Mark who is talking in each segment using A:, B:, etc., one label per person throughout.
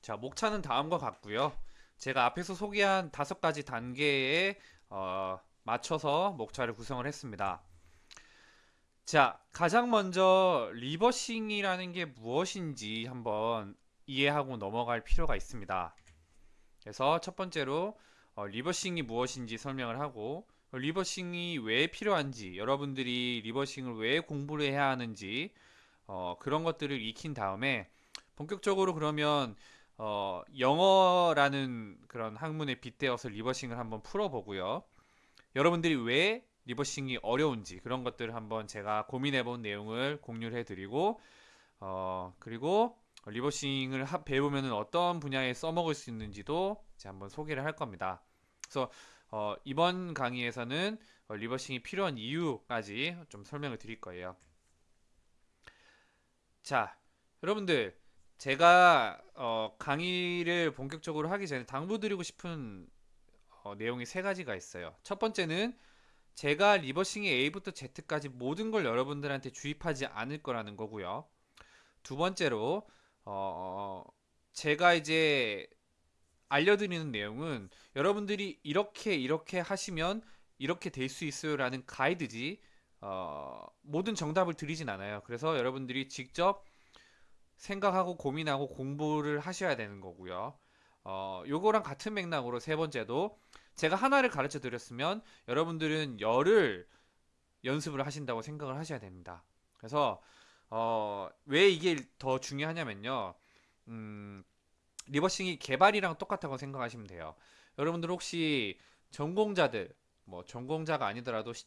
A: 자, 목차는 다음과 같고요. 제가 앞에서 소개한 다섯 가지 단계에 어, 맞춰서 목차를 구성을 했습니다. 자, 가장 먼저 reversing이라는 게 무엇인지 한번 이해하고 넘어갈 필요가 있습니다. 그래서 첫 번째로 어, reversing이 무엇인지 설명을 하고 어, reversing이 왜 필요한지 여러분들이 reversing을 왜 공부를 해야 하는지 어, 그런 것들을 익힌 다음에 본격적으로 그러면 어, 영어라는 그런 학문에 빗대어서 reversing을 한번 풀어보고요. 여러분들이 왜 reversing이 어려운지 그런 것들을 한번 제가 고민해본 내용을 공유를 해드리고 어, 그리고 reversing을 하- 배우면은 어떤 분야에 써먹을 수 있는지도 한번 소개를 할 겁니다. 그래서 어, 이번 강의에서는 어, 리버싱이 필요한 이유까지 좀 설명을 드릴 거예요. 자, 여러분들 제가 어, 강의를 본격적으로 하기 전에 당부드리고 싶은 어, 내용이 세 가지가 있어요. 첫 번째는 제가 리버싱의 A부터 Z까지 모든 걸 여러분들한테 주입하지 않을 거라는 거고요. 두 번째로 어, 제가 이제 알려드리는 내용은 여러분들이 이렇게 이렇게 하시면 이렇게 될 수 있어요 라는 가이드지 어, 모든 정답을 드리진 않아요. 그래서 여러분들이 직접 생각하고 고민하고 공부를 하셔야 되는 거고요. 어, 요거랑 같은 맥락으로 세 번째도 제가 하나를 가르쳐 드렸으면 여러분들은 열을 연습을 하신다고 생각을 하셔야 됩니다. 그래서 어, 왜 이게 더 중요하냐면요. 음, reversing이 개발이랑 똑같다고 생각하시면 돼요. 여러분들 혹시 전공자들, 뭐 전공자가 아니더라도 시-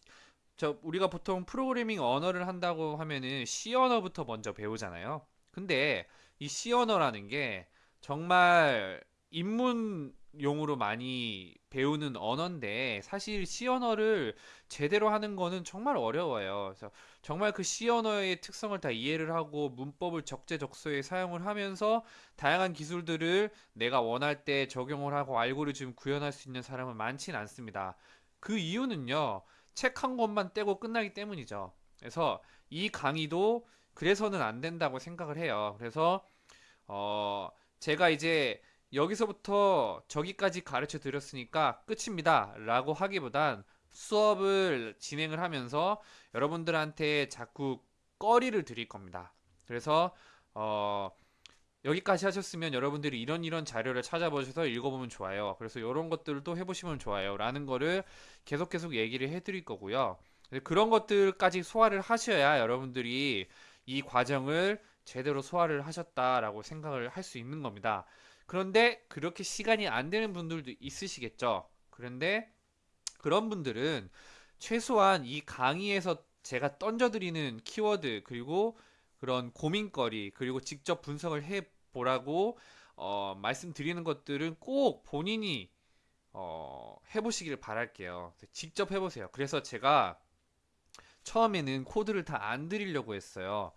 A: 저 우리가 보통 프로그래밍 언어를 한다고 하면은 C 언어부터 먼저 배우잖아요. 근데 이 C 언어라는 게 정말 입문용으로 많이 배우는 언어인데 사실 C 언어를 제대로 하는 거는 정말 어려워요. 그래서 정말 그 C 언어의 특성을 다 이해를 하고 문법을 적재적소에 사용을 하면서 다양한 기술들을 내가 원할 때 적용을 하고 알고리즘 구현할 수 있는 사람은 많진 않습니다. 그 이유는요, 책 한 권만 떼고 끝나기 때문이죠. 그래서 이 강의도 그래서는 안 된다고 생각을 해요. 그래서, 어, 제가 이제 여기서부터 저기까지 가르쳐 드렸으니까 끝입니다. 라고 하기보단 수업을 진행을 하면서 여러분들한테 자꾸 꺼리를 드릴 겁니다. 그래서, 어, 여기까지 하셨으면 여러분들이 이런 이런 자료를 찾아보셔서 읽어보면 좋아요. 그래서 이런 것들도 해보시면 좋아요. 라는 거를 계속 계속 얘기를 해드릴 거고요. 그런 것들까지 소화를 하셔야 여러분들이 이 과정을 제대로 소화를 하셨다라고 생각을 할 수 있는 겁니다. 그런데 그렇게 시간이 안 되는 분들도 있으시겠죠. 그런데 그런 분들은 최소한 이 강의에서 제가 던져드리는 키워드 그리고 그런 고민거리 그리고 직접 분석을 해 보라고 어, 말씀드리는 것들은 꼭 본인이 어, 해보시길 바랄게요. 직접 해보세요. 그래서 제가 처음에는 코드를 다 안 드리려고 했어요.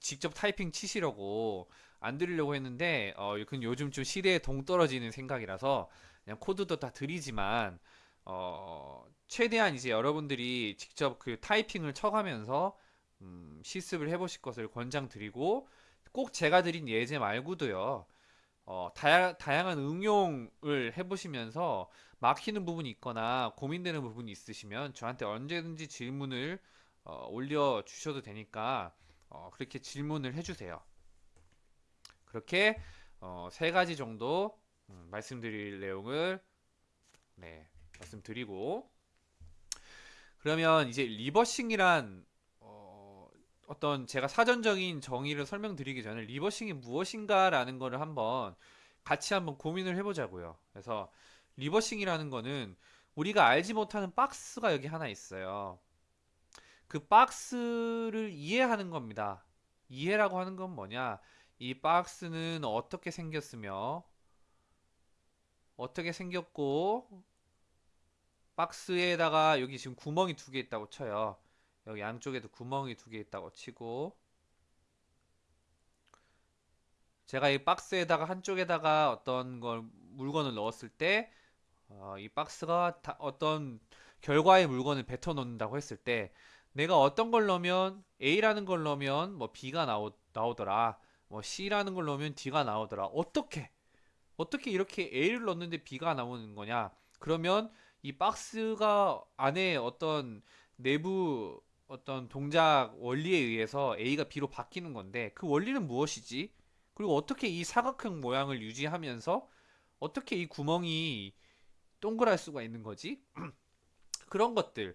A: 직접 타이핑 치시려고 안 드리려고 했는데 어, 요즘 좀 시대에 동떨어지는 생각이라서 그냥 코드도 다 드리지만 어, 최대한 이제 여러분들이 직접 그 타이핑을 쳐가면서 음, 실습을 해보실 것을 권장드리고 꼭 제가 드린 예제 말고도요. 어, 다야, 다양한 응용을 해보시면서 막히는 부분이 있거나 고민되는 부분이 있으시면 저한테 언제든지 질문을 어, 올려 주셔도 되니까 어, 그렇게 질문을 해주세요. 그렇게 어, 세 가지 정도 음, 말씀드릴 내용을 네, 말씀드리고 그러면 이제 reversing이란 어, 어떤 제가 사전적인 정의를 설명드리기 전에 reversing이 무엇인가라는 거를 한번 같이 한번 고민을 해보자고요. 그래서 reversing이라는 거는 우리가 알지 못하는 박스가 여기 하나 있어요. 그 박스를 이해하는 겁니다. 이해라고 하는 건 뭐냐? 이 박스는 어떻게 생겼으며 어떻게 생겼고 박스에다가 여기 지금 구멍이 두 개 있다고 쳐요. 여기 양쪽에도 구멍이 두 개 있다고 치고 제가 이 박스에다가 한쪽에다가 어떤 걸 물건을 넣었을 때 어, 이 박스가 다 어떤 결과의 물건을 뱉어 놓는다고 했을 때 내가 어떤 걸 넣으면 A라는 걸 넣으면 뭐 B가 나오, 나오더라 뭐 C라는 걸 넣으면 D가 나오더라 어떻게 어떻게 이렇게 A를 넣었는데 B가 나오는 거냐? 그러면 이 박스가 안에 어떤 내부 어떤 동작 원리에 의해서 A가 B로 바뀌는 건데 그 원리는 무엇이지? 그리고 어떻게 이 사각형 모양을 유지하면서 어떻게 이 구멍이 동그랄 수가 있는 거지? 그런 것들.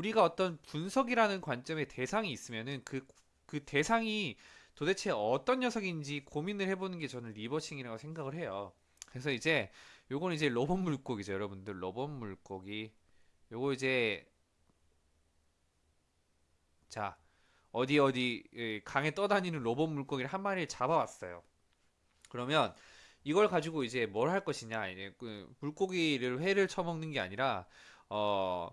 A: 우리가 어떤 분석이라는 관점의 대상이 있으면은 그, 그 대상이 도대체 어떤 녀석인지 고민을 해보는 게 저는 reversing이라고 생각을 해요. 그래서 이제 요건 이제 로봇 물고기죠, 여러분들. 로봇 물고기. 요거 이제 자 어디 어디 예, 강에 떠다니는 로봇 물고기를 한 마리를 잡아왔어요. 그러면 이걸 가지고 이제 뭘 할 것이냐? 이제 그 물고기를 회를 처먹는 게 아니라 어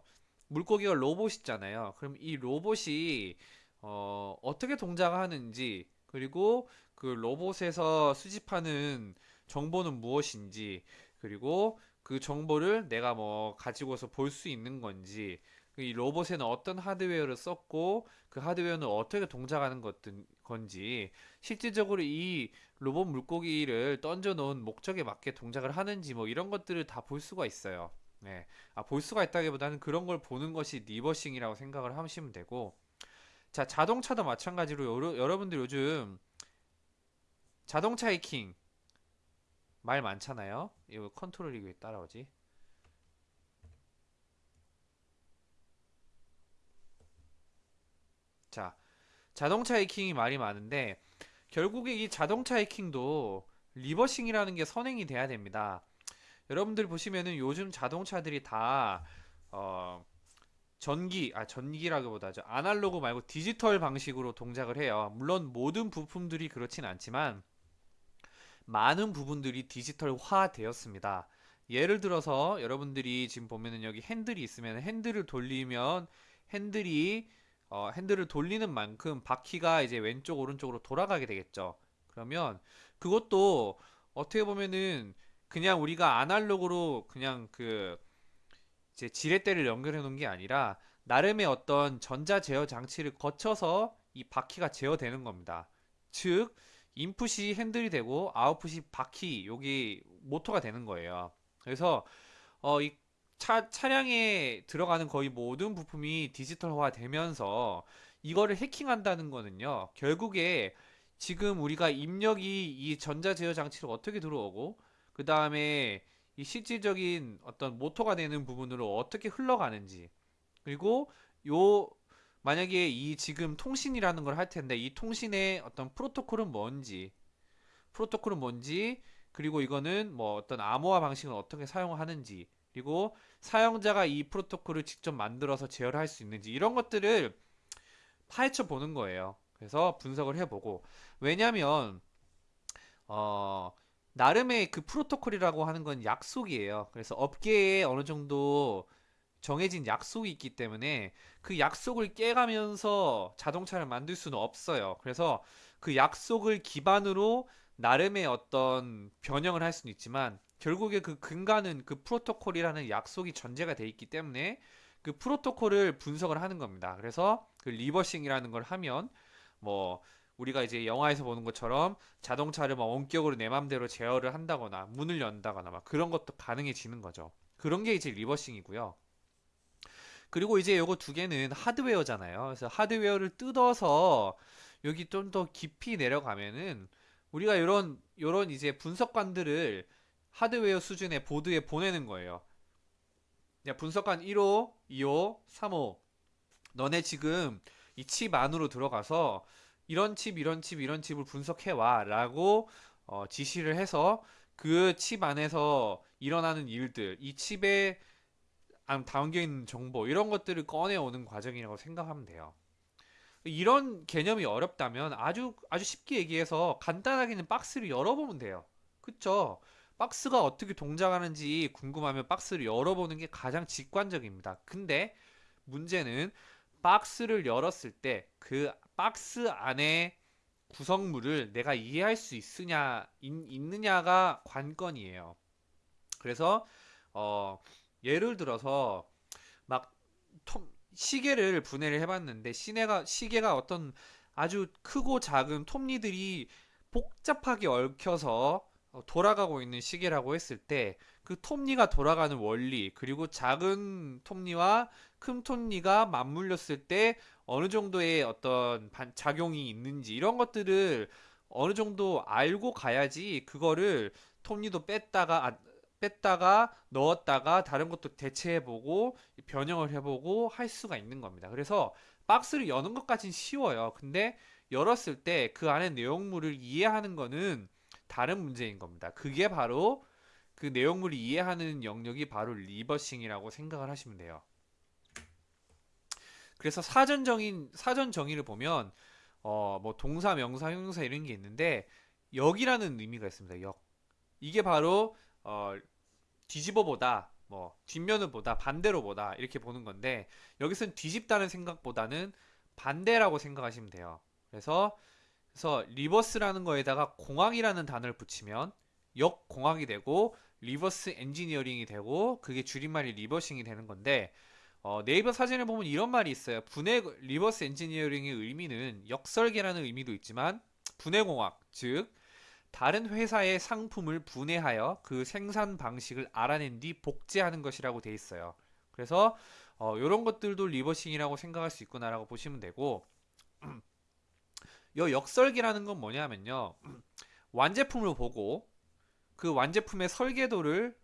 A: 물고기가 로봇이잖아요. 그럼 이 로봇이 어 어떻게 동작하는지 그리고 그 로봇에서 수집하는 정보는 무엇인지 그리고 그 정보를 내가 뭐 가지고서 볼 수 있는 건지 이 로봇에는 어떤 하드웨어를 썼고 그 하드웨어는 어떻게 동작하는 것 건지 실질적으로 이 로봇 물고기를 던져 놓은 목적에 맞게 동작을 하는지 뭐 이런 것들을 다 볼 수가 있어요. 네. 아, 볼 수가 있다기보다는 그런 걸 보는 것이 reversing이라고 생각을 하시면 되고 자, 자동차도 마찬가지로 여러, 여러분들 요즘 자동차 해킹 말 많잖아요. 이거 컨트롤이 왜 따라오지? 자, 자동차 해킹이 말이 많은데 결국에 이 자동차 해킹도 reversing이라는 게 선행이 돼야 됩니다. 여러분들 보시면은 요즘 자동차들이 다 어, 전기, 아 전기라기보다 저 아날로그 말고 디지털 방식으로 동작을 해요. 물론 모든 부품들이 그렇진 않지만 많은 부분들이 디지털화 되었습니다. 예를 들어서 여러분들이 지금 보면은 여기 핸들이 있으면 핸들을 돌리면 핸들이 어, 핸들을 돌리는 만큼 바퀴가 이제 왼쪽 오른쪽으로 돌아가게 되겠죠. 그러면 그것도 어떻게 보면은 그냥 우리가 아날로그로 그냥 그 이제 지렛대를 연결해 놓은 게 아니라 나름의 어떤 전자 제어 장치를 거쳐서 이 바퀴가 제어되는 겁니다. 즉 인풋이 핸들이 되고 아웃풋이 바퀴 여기 모터가 되는 거예요. 그래서 어, 이 차, 차량에 들어가는 거의 모든 부품이 디지털화 되면서 이거를 해킹한다는 거는요. 결국에 지금 우리가 입력이 이 전자 제어 장치로 어떻게 들어오고 그 다음에 이 실질적인 어떤 모터가 되는 부분으로 어떻게 흘러가는지 그리고 요 만약에 이 지금 통신이라는 걸 할 텐데 이 통신의 어떤 프로토콜은 뭔지 프로토콜은 뭔지 그리고 이거는 뭐 어떤 암호화 방식을 어떻게 사용하는지 그리고 사용자가 이 프로토콜을 직접 만들어서 제어를 할 수 있는지 이런 것들을 파헤쳐 보는 거예요. 그래서 분석을 해보고 왜냐하면 어 나름의 그 프로토콜이라고 하는 건 약속이에요. 그래서 업계에 어느 정도 정해진 약속이 있기 때문에 그 약속을 깨가면서 자동차를 만들 수는 없어요. 그래서 그 약속을 기반으로 나름의 어떤 변형을 할 수는 있지만 결국에 그 근간은 그 프로토콜이라는 약속이 전제가 돼 있기 때문에 그 프로토콜을 분석을 하는 겁니다. 그래서 그 reversing이라는 걸 하면 뭐 우리가 이제 영화에서 보는 것처럼 자동차를 막 원격으로 내 맘대로 제어를 한다거나 문을 연다거나 막 그런 것도 가능해지는 거죠. 그런 게 이제 reversing이고요. 그리고 이제 요거 두 개는 하드웨어잖아요. 그래서 하드웨어를 뜯어서 여기 좀 더 깊이 내려가면은 우리가 이런 요런 이제 분석관들을 하드웨어 수준의 보드에 보내는 거예요. 야, 분석관 1호, 2호, 3호. 너네 지금 이 칩 안으로 들어가서 이런 칩, 이런 칩, 이런 칩을 분석해 와. 라고 어, 지시를 해서 그 칩 안에서 일어나는 일들, 이 칩에 담겨 있는 정보, 이런 것들을 꺼내오는 과정이라고 생각하면 돼요. 이런 개념이 어렵다면 아주, 아주 쉽게 얘기해서 간단하게는 박스를 열어보면 돼요. 그쵸? 박스가 어떻게 동작하는지 궁금하면 박스를 열어보는 게 가장 직관적입니다. 근데 문제는 박스를 열었을 때 그 박스 안에 구성물을 내가 이해할 수 있으냐 있, 느냐가 관건이에요. 그래서 어, 예를 들어서 막 톰, 시계를 분해를 해봤는데 시내가 시계가 어떤 아주 크고 작은 톱니들이 복잡하게 얽혀서 어, 돌아가고 있는 시계라고 했을 때 그 톱니가 돌아가는 원리 그리고 작은 톱니와 큰 톱니가 맞물렸을 때 어느 정도의 어떤 반- 작용이 있는지 이런 것들을 어느 정도 알고 가야지 그거를 톱니도 뺐다가 아, 뺐다가 넣었다가 다른 것도 대체해보고 변형을 해보고 할 수가 있는 겁니다. 그래서 박스를 여는 것까진 쉬워요. 근데 열었을 때 그 안에 내용물을 이해하는 거는 다른 문제인 겁니다. 그게 바로 그 내용물을 이해하는 영역이 바로 reversing이라고 생각을 하시면 돼요. 그래서 사전 정의 사전 정의를 보면 어 뭐 동사, 명사, 형용사 이런 게 있는데 역이라는 의미가 있습니다. 역. 이게 바로 어 뒤집어 보다, 뭐 뒷면을 보다, 반대로 보다 이렇게 보는 건데 여기서는 뒤집다는 생각보다는 반대라고 생각하시면 돼요. 그래서 그래서 reverse라는 거에다가 공학이라는 단어를 붙이면 역공학이 되고 reverse engineering이 되고 그게 줄임말이 reversing이 되는 건데 어, 네이버 사전을 보면 이런 말이 있어요. 분해 reverse engineering의 의미는 역설계라는 의미도 있지만 분해공학 즉 다른 회사의 상품을 분해하여 그 생산 방식을 알아낸 뒤 복제하는 것이라고 돼 있어요. 그래서 어, 이런 것들도 reversing이라고 생각할 수 있구나라고 보시면 되고 이 역설계라는 건 뭐냐면요. 완제품을 보고 그 완제품의 설계도를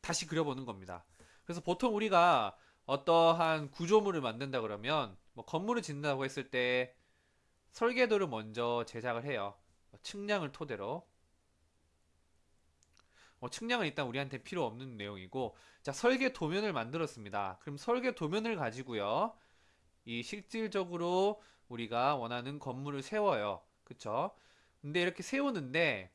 A: 다시 그려보는 겁니다. 그래서 보통 우리가 어떠한 구조물을 만든다 그러면 뭐 건물을 짓는다고 했을 때 설계도를 먼저 제작을 해요. 뭐 측량을 토대로. 뭐 측량은 일단 우리한테 필요 없는 내용이고 자 설계 도면을 만들었습니다. 그럼 설계 도면을 가지고요. 이 실질적으로 우리가 원하는 건물을 세워요. 그쵸? 근데 이렇게 세우는데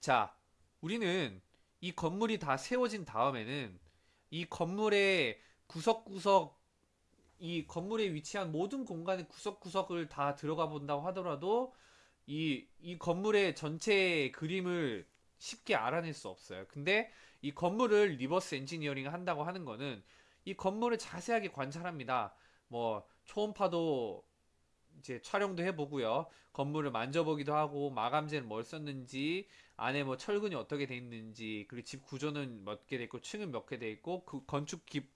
A: 자 우리는 이 건물이 다 세워진 다음에는 이 건물의 구석구석 이 건물에 위치한 모든 공간의 구석구석을 다 들어가 본다고 하더라도 이, 이 건물의 전체 그림을 쉽게 알아낼 수 없어요. 근데 이 건물을 reverse engineering 한다고 하는 거는 이 건물을 자세하게 관찰합니다. 뭐 초음파도 이제 촬영도 해보고요. 건물을 만져보기도 하고 마감재는 뭘 썼는지 안에 뭐 철근이 어떻게 돼 있는지 그리고 집 구조는 몇 개 돼 있고 층은 몇 개 돼 있고 그 건축 기,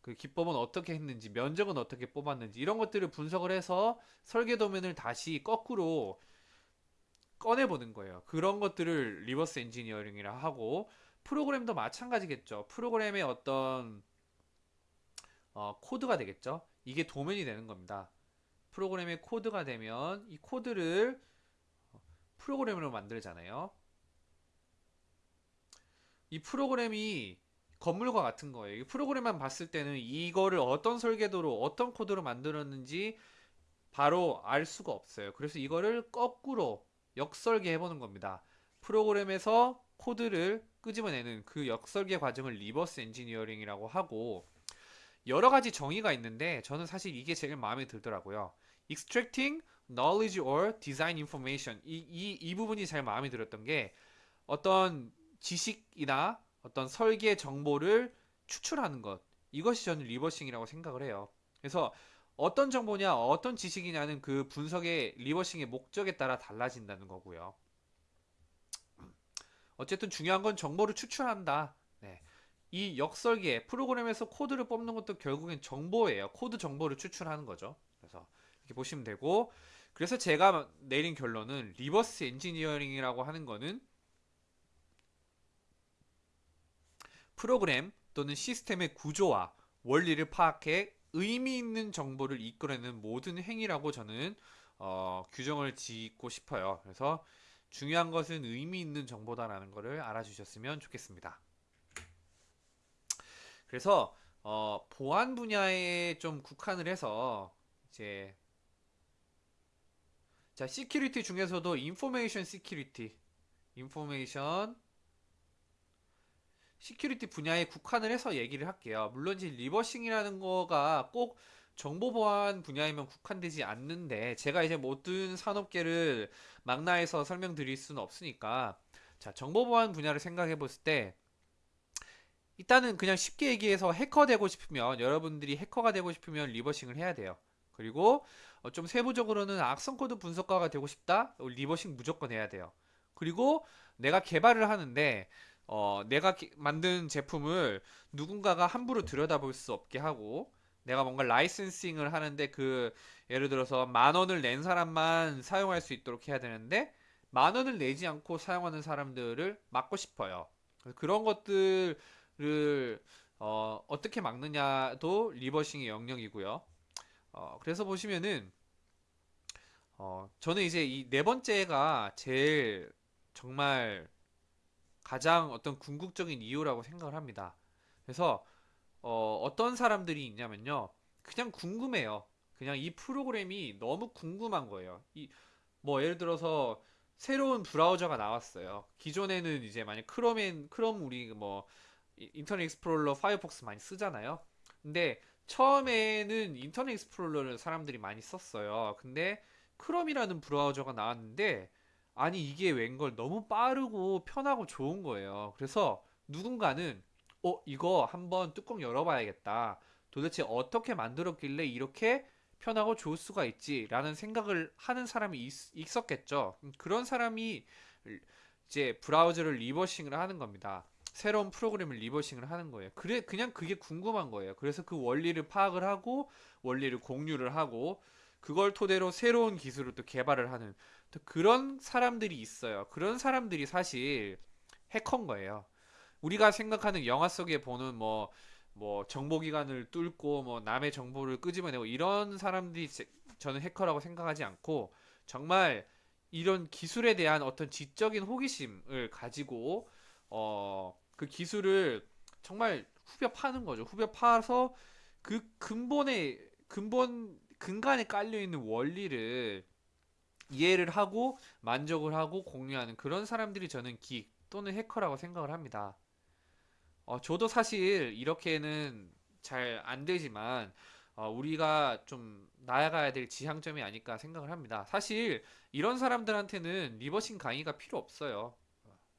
A: 그 기법은 어떻게 했는지 면적은 어떻게 뽑았는지 이런 것들을 분석을 해서 설계 도면을 다시 거꾸로 꺼내보는 거예요. 그런 것들을 reverse engineering이라 하고 프로그램도 마찬가지겠죠. 프로그램의 어떤 어, 코드가 되겠죠. 이게 도면이 되는 겁니다. 프로그램의 코드가 되면 이 코드를 프로그램으로 만들잖아요. 이 프로그램이 건물과 같은 거예요. 이 프로그램만 봤을 때는 이거를 어떤 설계도로 어떤 코드로 만들었는지 바로 알 수가 없어요. 그래서 이거를 거꾸로 역설계 해보는 겁니다. 프로그램에서 코드를 끄집어내는 그 역설계 과정을 reverse engineering이라고 하고 여러 가지 정의가 있는데 저는 사실 이게 제일 마음에 들더라고요. Extracting knowledge or design information 이, 이, 이 부분이 제일 마음에 들었던 게 어떤 지식이나 어떤 설계 정보를 추출하는 것 이것이 저는 reversing이라고 생각을 해요. 그래서 어떤 정보냐 어떤 지식이냐는 그 분석의 reversing의 목적에 따라 달라진다는 거고요. 어쨌든 중요한 건 정보를 추출한다. 네. 이 역설계 프로그램에서 코드를 뽑는 것도 결국엔 정보예요. 코드 정보를 추출하는 거죠. 그래서 이렇게 보시면 되고 그래서 제가 내린 결론은 reverse engineering이라고 하는 거는 프로그램 또는 시스템의 구조와 원리를 파악해 의미 있는 정보를 이끌어내는 모든 행위라고 저는 어, 규정을 짓고 싶어요. 그래서 중요한 것은 의미 있는 정보다라는 것을 알아주셨으면 좋겠습니다. 그래서 어, 보안 분야에 좀 국한을 해서 이제 자 security 중에서도 information security information security 분야에 국한을 해서 얘기를 할게요. 물론 이제 reversing이라는 거가 꼭 정보 보안 분야에만 국한되지 않는데 제가 이제 모든 산업계를 망라해서 설명드릴 수는 없으니까 자 정보 보안 분야를 생각해 봤을 때 일단은 그냥 쉽게 얘기해서 해커 되고 싶으면 여러분들이 해커가 되고 싶으면 reversing을 해야 돼요. 그리고 어, 좀 세부적으로는 악성 코드 분석가가 되고 싶다? 어, reversing 무조건 해야 돼요. 그리고 내가 개발을 하는데 어, 내가 기- 만든 제품을 누군가가 함부로 들여다볼 수 없게 하고 내가 뭔가 licensing을 하는데 그 예를 들어서 만 원을 낸 사람만 사용할 수 있도록 해야 되는데 만 원을 내지 않고 사용하는 사람들을 막고 싶어요. 그런 것들을 어, 어떻게 막느냐도 리버싱의 영역이고요. 어, 그래서 보시면은 어, 저는 이제 이 네 번째가 제일 정말 가장 어떤 궁극적인 이유라고 생각을 합니다. 그래서 어, 어떤 사람들이 있냐면요. 그냥 궁금해요. 그냥 이 프로그램이 너무 궁금한 거예요. 이, 뭐 예를 들어서 새로운 브라우저가 나왔어요. 기존에는 이제 만약 Chrome엔 Chrome 우리 뭐 이- Internet Explorer Firefox 많이 쓰잖아요. 근데 처음에는 Internet Explorer를 사람들이 많이 썼어요. 근데 Chrome이라는 브라우저가 나왔는데 아니 이게 웬걸 너무 빠르고 편하고 좋은 거예요. 그래서 누군가는 어 이거 한번 뚜껑 열어봐야겠다. 도대체 어떻게 만들었길래 이렇게 편하고 좋을 수가 있지라는 생각을 하는 사람이 있, 있었겠죠. 음, 그런 사람이 이제 브라우저를 reversing을 하는 겁니다. 새로운 프로그램을 reversing을 하는 거예요. 그래 그냥 그게 궁금한 거예요. 그래서 그 원리를 파악을 하고 원리를 공유를 하고 그걸 토대로 새로운 기술을 또 개발을 하는 또 그런 사람들이 있어요. 그런 사람들이 사실 해커인 거예요. 우리가 생각하는 영화 속에 보는 뭐, 뭐 정보기관을 뚫고 뭐 남의 정보를 끄집어내고 이런 사람들이 제- 저는 해커라고 생각하지 않고 정말 이런 기술에 대한 어떤 지적인 호기심을 가지고 어, 그 기술을 정말 후벼 파는 거죠. 후벼 파서 그 근본에 근본 근간에 깔려 있는 원리를 이해를 하고 만족을 하고 공유하는 그런 사람들이 저는 geek 또는 해커라고 생각을 합니다. 어, 저도 사실 이렇게는 잘 안 되지만 어, 우리가 좀 나아가야 될 지향점이 아닐까 생각을 합니다. 사실 이런 사람들한테는 reversing 강의가 필요 없어요.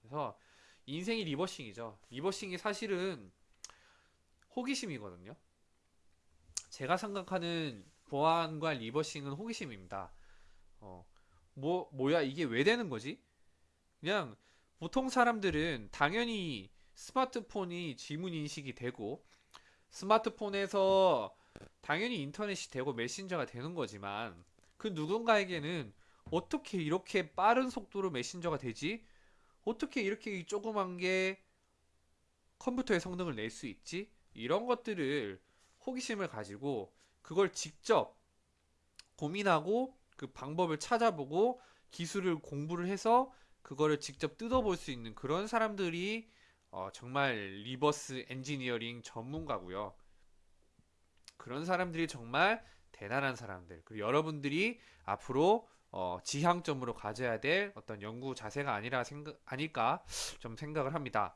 A: 그래서 인생이 reversing이죠. reversing이 사실은 호기심이거든요. 제가 생각하는 보안과 리버싱은 호기심입니다. 어, 뭐, 뭐야, 이게 왜 되는 거지? 그냥 보통 사람들은 당연히 스마트폰이 지문 인식이 되고 스마트폰에서 당연히 인터넷이 되고 메신저가 되는 거지만 그 누군가에게는 어떻게 이렇게 빠른 속도로 메신저가 되지? 어떻게 이렇게 이 조그만 게 컴퓨터의 성능을 낼 수 있지? 이런 것들을 호기심을 가지고 그걸 직접 고민하고 그 방법을 찾아보고 기술을 공부를 해서 그거를 직접 뜯어볼 수 있는 그런 사람들이 어, 정말 reverse engineering 전문가고요. 그런 사람들이 정말 대단한 사람들. 그리고 여러분들이 앞으로 어, 지향점으로 가져야 될 어떤 연구 자세가 아니라 생각, 아닐까 좀 생각을 합니다.